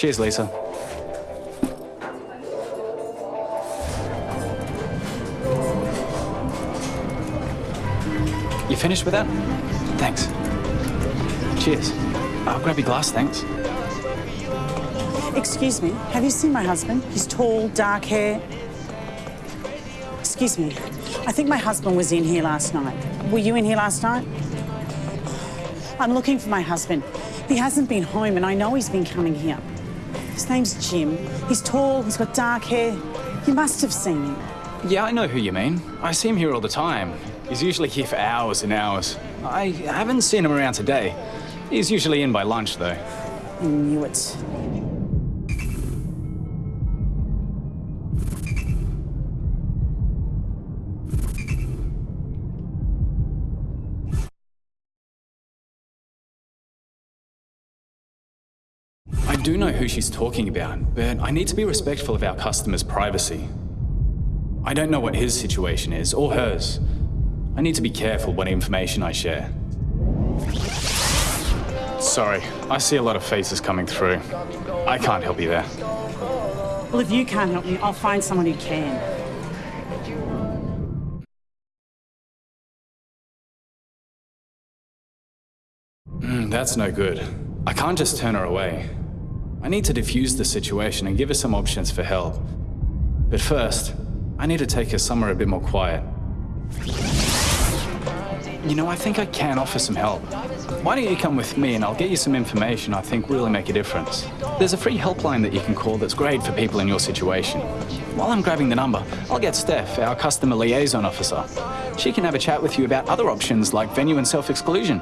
Cheers, Lisa. You finished with that? Thanks. Cheers. I'll grab your glass, thanks. Excuse me, have you seen my husband? He's tall, dark hair. Excuse me, I think my husband was in here last night. Were you in here last night? I'm looking for my husband. He hasn't been home and I know he's been coming here. His name's Jim. He's tall, he's got dark hair. You must have seen him. Yeah, I know who you mean. I see him here all the time. He's usually here for hours and hours. I haven't seen him around today. He's usually in by lunch, though. I knew it. Do know who she's talking about, but I need to be respectful of our customers' privacy. I don't know what his situation is, or hers. I need to be careful what information I share. Sorry, I see a lot of faces coming through. I can't help you there. Well, if you can't help me, I'll find someone who can. Mm, that's no good. I can't just turn her away. I need to defuse the situation and give her some options for help. But first, I need to take her somewhere a bit more quiet. You know, I think I can offer some help. Why don't you come with me and I'll get you some information I think really make a difference. There's a free helpline that you can call that's great for people in your situation. While I'm grabbing the number, I'll get Steph, our customer liaison officer. She can have a chat with you about other options like venue and self-exclusion.